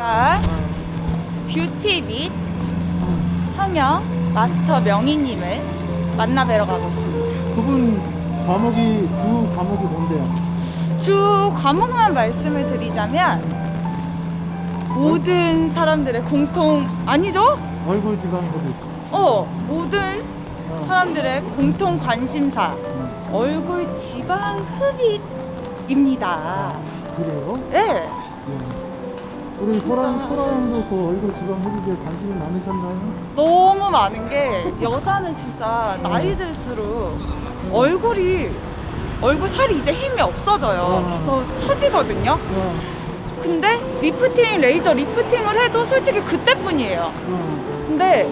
제가 뷰티 및 성형 마스터 명희님을 만나 뵈러 가고 있습니다. 그분 과목이 주 과목이 뭔데요? 주 과목만 말씀을 드리자면 모든 사람들의 공통 아니죠? 얼굴 지방 흡입. 어 모든 어. 사람들의 공통 관심사 음. 얼굴 지방 흡입입니다. 그래요? 네. 네. 우리. 소라 소라양도 그 얼굴 지방 흡입에 관심이 많으셨나요? 너무 많은 게 여자는 진짜 나이 들수록 얼굴이 얼굴 살이 이제 힘이 없어져요. 어. 그래서 처지거든요. 어, 근데 리프팅 레이저 리프팅을 해도 솔직히 그때뿐이에요. 어. 근데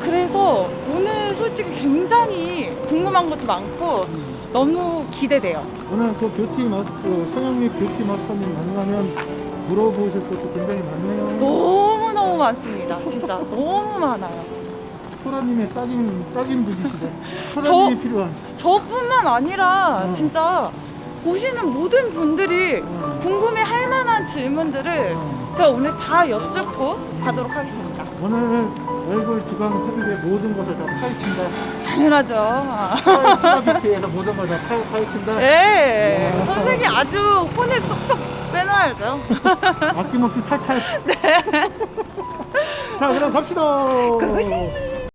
그래서 오늘 솔직히 굉장히 궁금한 것도 많고 음. 너무 기대돼요. 오늘 그 뷰티 마스터 성형 및 뷰티 마스터님 만나면 물어보실 것도 굉장히 많네요. 너무 너무 많습니다. 진짜 너무 많아요. 소라님의 딱임 딱임 분이시네. 소라님이 저- 필요한. 저뿐만 아니라 음. 진짜 보시는 모든 분들이 어. 궁금해 할 만한 질문들을 어. 제가 오늘 다 여쭙고 가도록 하겠습니다. 오늘 얼굴 지방 흡입의 모든 것을 다 파헤친다. 당연하죠. 파이트에서 모든 걸다 파헤친다. 네. 와. 선생님 아주 혼을 쏙쏙 빼놔야죠. 아낌없이 탈탈. 네. 자, 그럼 갑시다. 그것이.